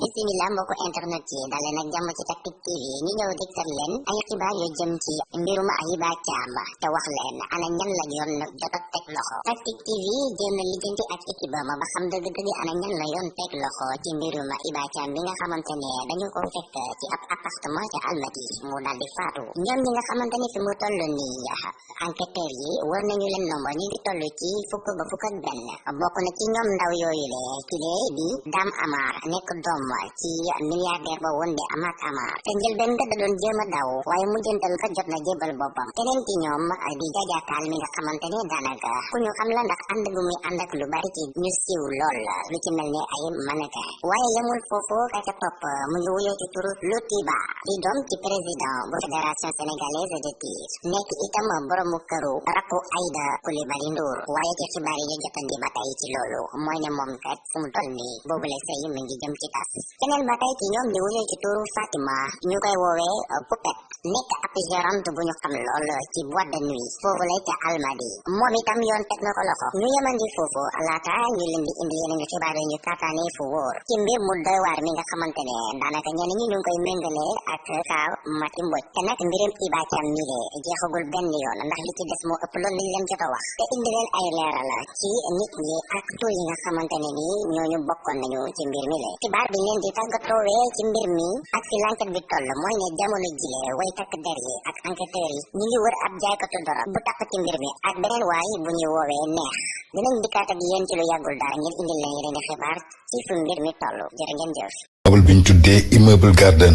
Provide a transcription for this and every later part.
bisimila mbokku internet yi dal leen ak jàmm ci Tactic TV ñu ñëw diktal leen ay xibaar yu jëm ci mbirum Ahiba Thiam te wax leen ana ñan la yoon jot a teg loxo Tactic TV jéem na lijjanti ak équipe ma ba xam dëgg-dëgg ana ñan la yoon teg loxo ci mbirum Iba Thiam bi nga xamante ne dañu ko fekk ci ab appartement ca Almadi mu daal di faatu ñoom ñi nga xamante ne fi mu toll nii enquêteurs yi war nañu leen nomba ñu ngi toll ci fukk ba fukk ak benn bokk na ci ñoom ndaw yooyu le ki lee di Dame Amar nekk doom ci milliardaire ba woon di Amath Amar te njëlbeen nga da doon jéem a daw waaye mujjantal nga jot na jébal boppam keneen ci ñoom di Jaja Taal mi nga xamante ne daanaka ku ñu xam la ndax ànd gu muy ànd ak lu bari ci ñu siiw lool lu ci mel ne ay mannequin waaye yemul foofu ka ca topp mu ngi wuyoo ci turu Lotiba di doom ci président bu fédération sénégalaise de tir nekk itam boromu këru rakku Aïda Coulibaly Ndour waaye ci xibaar yi ñu jotandi ba tey ci loolu mooy ne moom kat fu mu toll nii boobule sëy mi ngi jëm ci tas keneen ba tey ci ñoom di wuyoo ci tuuru Fatima ñu koy woowee Poupette nekk ab gérante bu ñu xam lool ci boîte de nuit foofu lay ca Almadies moom itam yoon teg na ko loxo ñu yemandi foofu laata ñu leen di indi yeneen xibaar yi ñu taataane fu wóor ci mbir mu doy waar mi nga xamante ne daanaka ñenn ñi ñu ngi koy méngale ak kaa Mati Mbodj te nag mbirum Iba Thiam mi de jeexagul benn yoon ndax li ci des moo ëpp loolu liñ leen jot a wax te indi leen ay leeral ci nit ñi ak tur yi nga xamante ne ni ñooñu bokkoon nañu ci mbir mi le xibaar bi leen di tàggatoowee ci mbir mi ak fi lanket bi toll mooy ne jamono jile way takk der yi ak enquêteurs yi ñu ngi wër ab jaaykatu doro bu takk ci mbir mi ak beneen waay bu ñuy woowee neex dinañ dikkaat ak yéen ci lu yàggul dara ngir indil leen yeneen xibaar ci fu mbir mi toll jërë ngeen jëf. immeuble bi ñu tuddee immeuble garden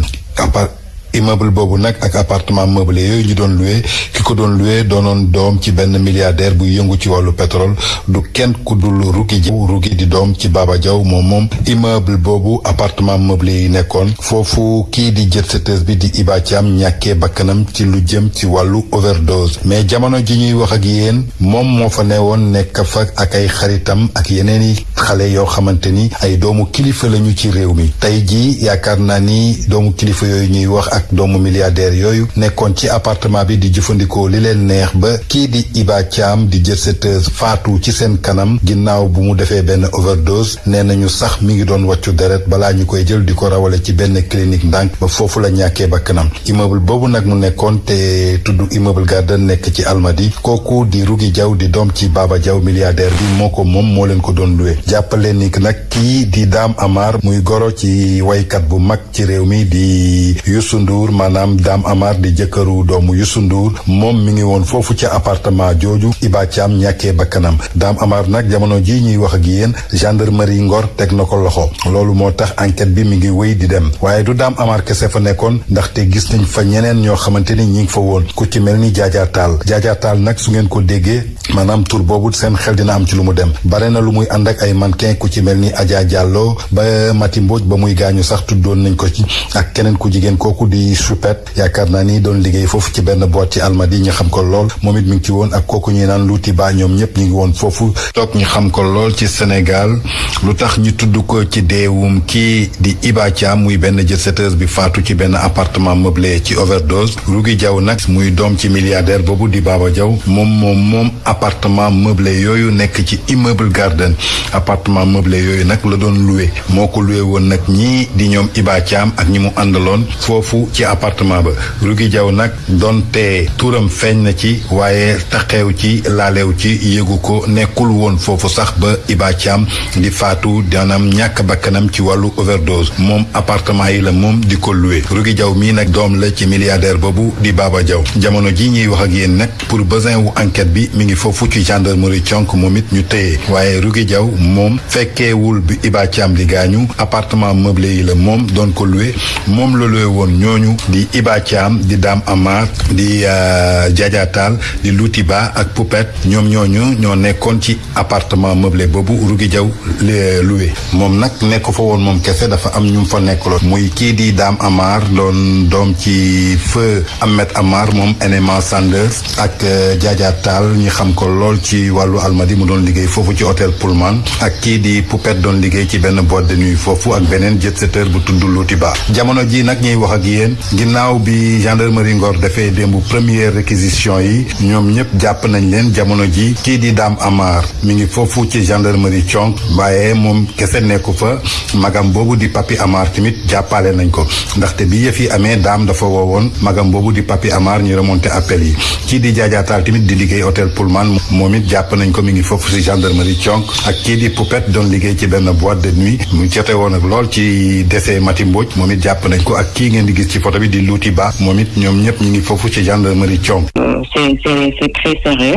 immeuble boobu nag ak appartement meublé yooyu ñu doon loué ki ko doon loué doonoon doom ci benn milliardaire buy yëngu ci wàllu pétrole du kenn ku dul Rougui Diaw Rougui di doom ci Baba Diaw moom moom immeuble boobu appartement meublé yi nekkoon foofu kii di jet setteuse bi di Iba Thiam ñàkkee bakkanam ci lu jëm ci wàllu overdose mais jamono ji ñuy wax ak yéen moom moo fa ne woon nekk fa ak ay xaritam ak yeneen i xale yoo xamante ni ay doomu kilifa lañu ci réew mi tey ji yaakaar naa ni doomu kilifa yooyu ñuy wax ak doomu milliardaire yooyu nekkoon ci appartement bi di jëfandikoo li leen neex ba kii di Iba Thiam di jet setteuse faatu ci seen kanam ginnaaw bu mu defee benn overdose nee nañu sax mi ngi doon wàccu deret balaa ñu koy jël di ko rawale ci benn clinique ndànk ba foofu la ñàkkee bakkanam immeuble boobu nag mu nekkoon te tudd immeuble Garden nekk ci Almadi kooku di Rougui Diaw di doom ci Baba Diaw milliardaire bi moo ko moom moo leen ko doon luwe jàppaleen ni nag kii di Dame Amar muy goro ci waykat bu mag ci réew mi di Youssou Ndour maanaam Dame Amar di jëkkëru doomu Youssou Ndour moom mi ngi woon foofu ca appartement jooju Iba Thiam ñàkkee bakkanam Dame Amar nag jamono ji ñuy wax ak yéen gendarmerie Ngor teg na ko loxo loolu moo tax enquête bi mi ngi wéy di dem waaye du Dame Amar kese fa nekkoon ndaxte gis nañ fa ñeneen ñoo xamante ni ñi ngi fa woon ku ci mel ni Jaaja Taal Jaaja Taal nag su ngeen ko déggee maanaam tur boobu seen xel dina am ci lu mu dem bare na lu muy ànd ak ay mannequin ku ci mel ni Adja Diallo ba Mati Mbodj ba muy gaañu sax tuddoon nañ ko ci ak keneen ku jigéen kooku di Choupette yaakaar naa ni doon liggéey foofu ci benn boîte ci Almadi ñu xam ko lool moom it mi ngi ci woon ak kooku ñuy naan Louti Ba ñoom ñëpp ñu ngi woon foofu toog ñu xam ko lool ci Sénégal lu tax ñu tudd ko ci deewum kii di Iba Thiam muy benn jet-setteuse bi faatu ci benn appartement meublé ci overdose Rougui Diaw nag muy doom ci milliardaire boobu di Baba Diaw moom moom moom appartement meublé yooyu nekk ci immeuble Garden appartement meublé yooyu nag la doon loué moo ko loué woon nag ñii di ñoom Iba Thiam ak ñi mu àndaloon foofu ci appartement ba Rougui Diaw nag donte turam feeñ na ci waaye taxew ci laalew ci yëgu ko nekkul woon foofu sax ba Iba Thiam di faatu danam ñàkk bakkanam ci wàllu overdose moom appartement yi la moom di ko loué Rougui Diaw mii nag doom la ci milliardaire boobu di Baba Diaw jamono ji ñuy wax ak yéen nag pour besoin wu enquête bi mi ngi foofu ci gendarmerie conk moom it ñu téye waaye Rougui Diaw moom fekkeewul bi Iba Thiam di gaañu appartement meublé yi la moom doon ko loué moom la looy woon ñooñu di Iba Thiam di Dame Amar di euh, Diadia Tall di Louti Ba ak Poupette ñoom ñooñu ñoo nekkoon ci appartement meublé boobu Rougui Diaw euh, loué moom nag nekk fa woon moom kese dafa am ñu fa nekkaloon muy kii di Dame Amar doon doom ci feu Ahmed Amar moom Enema Sanders ak euh, Jaaja Taal ñi xam ko lool ci wàllu almadi mu doon liggéey foofu ci hôtel Pullman ak kii di Poupette doon liggéey ci benn boîte de nuit foofu ak beneen jet setter bu tudd Luuti Ba jamono ji nag ñuy wax ak yéen ginnaaw bi gendarmerie Ngor defee démb première réquisition yi ñoom ñëpp jàpp nañ leen jamono ji kii di Dame Amar mi ngi foofu ci gendarmerie Thionk waaye moom kese nekku fa magam boobu di Papi Amar tamit jàppale nañ ko ndaxte bi yëf yi amee daam dafa woowoon magam boobu di Papi Amar ñu remonté appel yi kii di jaajaataal tamit di liggéey hôtel Pullman moom it jàpp nañ ko mi ngi foofu si gendarmerie Thionk ak kii di Poupette doon liggéey ci benn boîte de nuit mu jote woon ak lool ci décès Mati Mbodj moom it jàpp nañ ko ak kii ngeen di gis ci photo bi di Louti Ba moom it ñoom ñëpp ñu ngi foofu ci gendarmerie Thionk. Euh, c'est c'est très sérieux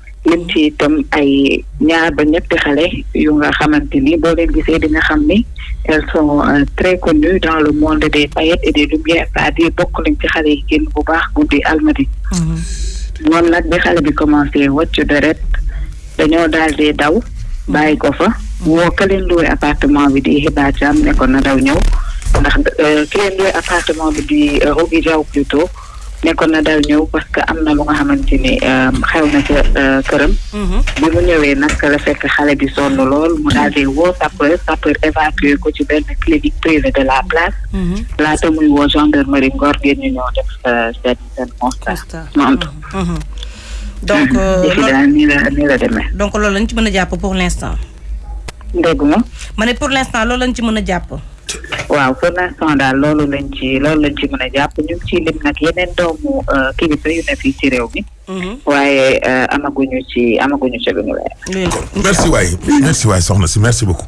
lim ci itam ay ñaar ba ñetti xale yu nga xamante ni boo leen gisee di nga xam ni elles sont euh, très connues dans le monde des paillettes et des lumières c'est-à-dire bokk lañ ci xale yi génn bu baax guddi almadi mhm. moom nag bi xale bi commencé wàcc deret dañoo daal di daw bàyyi ko fa woo ka leen luwe appartement bi di xibaar jàmm ne ko na daw ñëw ndax euh, ki leen luwe appartement bi di euh, Rougui Diaw plutôt ne ko na dal ñëw parce que am na lu nga xamante ni euh, xew na ca euh, këram. Mhm. bi mu ñëwee nag la fekk xale bi sonn lool mu daal di woo sapeur sapeur évacué ko ci benn clinique privée de la place. Mhm. laata muy woo gendarmerie Ngor ngeen ñu ñëw def euh, seen seen constat. Mhm. donc loolu nii la nii la demee. donc loolu lañ ci mën a jàpp pour l' instant. dégg nga. ma ne pour l' instant loolu lañ ci mën a jàpp. waaw pour l'instant daal loolu lañ ci loolu lañ ci mën a jàpp ñu ngi ciy lim nag yeneen doomu euh, kilifa yu ne fii ci réew mi. Mhm. waaye euh, amaguñu ci amaguñu ci lu ñu leer. merci waay merci waay soxna si merci beaucoup.